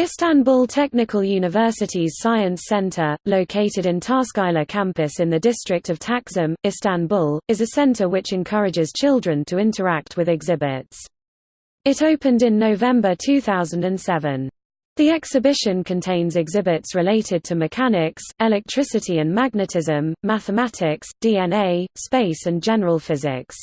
Istanbul Technical University's Science Center, located in Taşkışla campus in the district of Taksim, Istanbul, is a center which encourages children to interact with exhibits. It opened in November 2007. The exhibition contains exhibits related to mechanics, electricity and magnetism, mathematics, DNA, space and general physics.